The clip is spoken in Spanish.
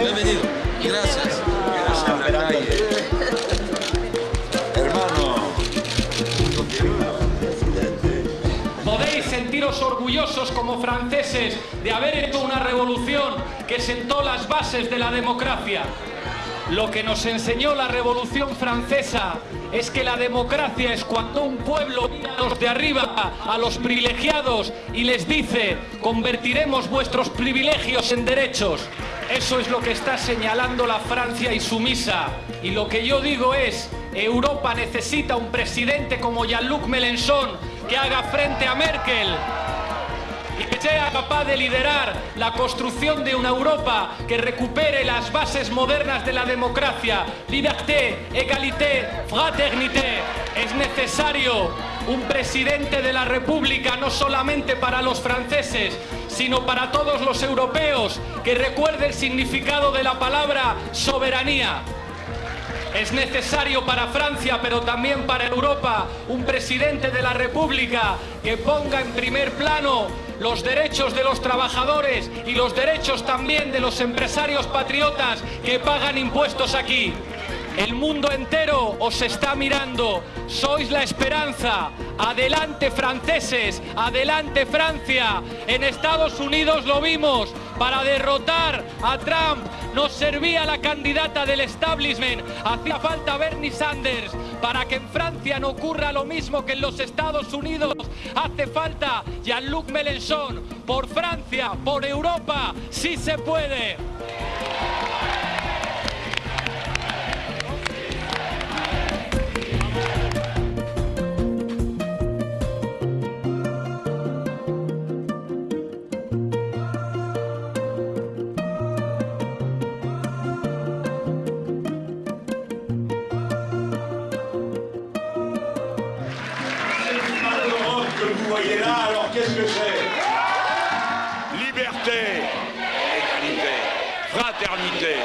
Bienvenido. Gracias. Hermano. Podéis sentiros orgullosos como franceses de haber hecho una revolución que sentó las bases de la democracia. Lo que nos enseñó la Revolución Francesa es que la democracia es cuando un pueblo mira a los de arriba, a los privilegiados, y les dice, convertiremos vuestros privilegios en derechos. Eso es lo que está señalando la Francia y sumisa. Y lo que yo digo es, Europa necesita un presidente como Jean-Luc Mélenchon que haga frente a Merkel y que sea capaz de liderar la construcción de una Europa que recupere las bases modernas de la democracia, liberté, égalité, fraternité. Es necesario un presidente de la República no solamente para los franceses, sino para todos los europeos que recuerde el significado de la palabra soberanía. Es necesario para Francia, pero también para Europa, un presidente de la República que ponga en primer plano los derechos de los trabajadores y los derechos también de los empresarios patriotas que pagan impuestos aquí. El mundo entero os está mirando, sois la esperanza. Adelante franceses, adelante Francia. En Estados Unidos lo vimos, para derrotar a Trump nos servía la candidata del establishment, hacía falta Bernie Sanders. Para que en Francia no ocurra lo mismo que en los Estados Unidos, hace falta Jean-Luc Mélenchon. Por Francia, por Europa, sí se puede. Qu'est-ce que c'est? Liberté, égalité, fraternité,